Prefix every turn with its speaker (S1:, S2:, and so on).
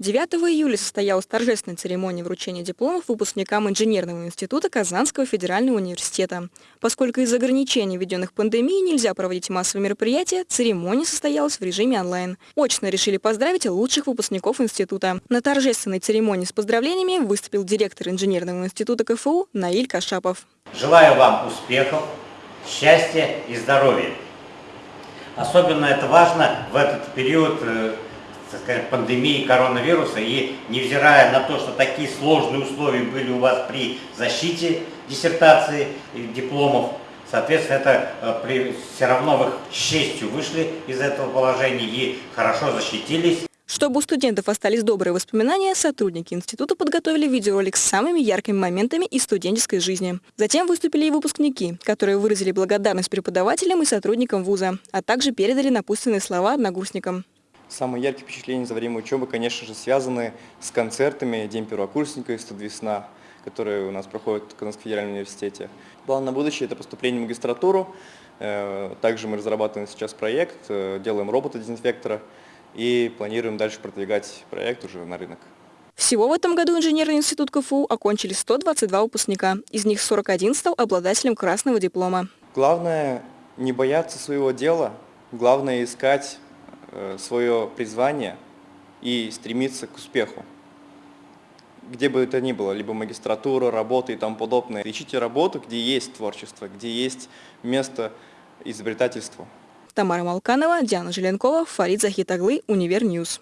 S1: 9 июля состоялась торжественная церемония вручения дипломов выпускникам Инженерного института Казанского федерального университета. Поскольку из ограничений, введенных пандемией, нельзя проводить массовые мероприятия, церемония состоялась в режиме онлайн. Очно решили поздравить лучших выпускников института. На торжественной церемонии с поздравлениями выступил директор Инженерного института КФУ Наиль Кашапов.
S2: Желаю вам успехов, счастья и здоровья. Особенно это важно в этот период э, так сказать, пандемии коронавируса, и невзирая на то, что такие сложные условия были у вас при защите диссертации и дипломов, соответственно, это э, при, все равно вы с честью вышли из этого положения и хорошо защитились.
S1: Чтобы у студентов остались добрые воспоминания, сотрудники института подготовили видеоролик с самыми яркими моментами из студенческой жизни. Затем выступили и выпускники, которые выразили благодарность преподавателям и сотрудникам вуза, а также передали напутственные слова одногруппникам.
S3: Самые яркие впечатления за время учебы, конечно же, связаны с концертами «День первокурсника» и «100 весна», которые у нас проходят в Казанском федеральном университете. План на будущее – это поступление в магистратуру. Э, также мы разрабатываем сейчас проект, э, делаем робота-дезинфектора и планируем дальше продвигать проект уже на рынок.
S1: Всего в этом году инженерный институт КФУ окончили 122 выпускника. Из них 41 стал обладателем красного диплома.
S3: Главное не бояться своего дела, главное искать Э, свое призвание и стремиться к успеху. Где бы это ни было, либо магистратура, работа и тому подобное. Ищите работу, где есть творчество, где есть место изобретательству.
S1: Тамара Малканова, Диана Желенкова, Фарид Захитаглы, Univer News.